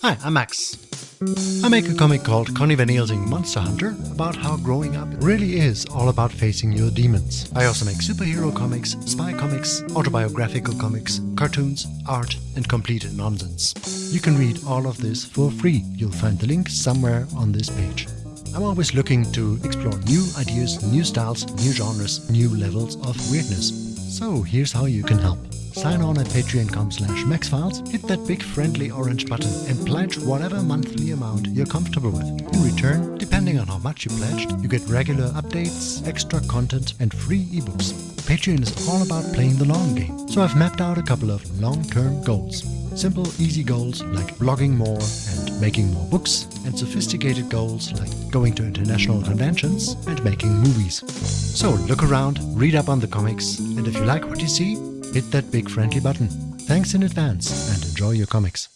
Hi, I'm Max. I make a comic called Connie Van Helsing Monster Hunter about how growing up really is all about facing your demons. I also make superhero comics, spy comics, autobiographical comics, cartoons, art, and complete nonsense. You can read all of this for free. You'll find the link somewhere on this page. I'm always looking to explore new ideas, new styles, new genres, new levels of weirdness. So here's how you can help. Sign on at patreon.com slash maxfiles, hit that big friendly orange button and pledge whatever monthly amount you're comfortable with. In return, depending on how much you pledged, you get regular updates, extra content and free ebooks. Patreon is all about playing the long game, so I've mapped out a couple of long-term goals. Simple, easy goals like blogging more and making more books, and sophisticated goals like going to international conventions and making movies. So look around, read up on the comics, and if you like what you see, hit that big friendly button. Thanks in advance and enjoy your comics.